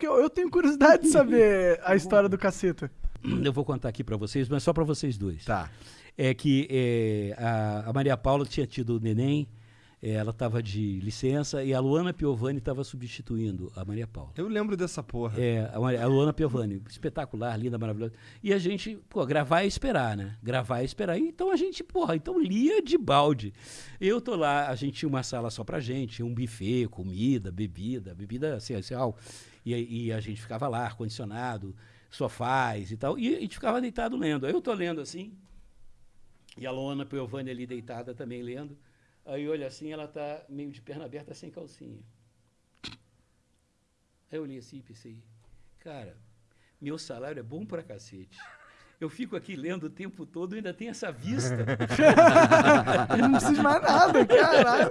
Porque eu, eu tenho curiosidade de saber a história do caceta. Eu vou contar aqui pra vocês, mas só pra vocês dois. Tá. É que é, a, a Maria Paula tinha tido o neném, ela estava de licença e a Luana Piovani estava substituindo a Maria Paula. Eu lembro dessa porra. É, a, Luana Piovani, espetacular, linda, maravilhosa. E a gente, pô, gravar e esperar, né? Gravar e esperar. E Então a gente, porra, então lia de balde. Eu tô lá, a gente tinha uma sala só pra gente, um buffet, comida, bebida, bebida essencial. E, e a gente ficava lá, ar-condicionado, sofás e tal. E a gente ficava deitado lendo. Eu tô lendo assim, e a Luana Piovani ali deitada também lendo. Aí olha assim, ela tá meio de perna aberta, sem calcinha. Aí eu olhei assim e pensei, cara, meu salário é bom pra cacete. Eu fico aqui lendo o tempo todo e ainda tem essa vista. Não precisa de mais nada, caralho.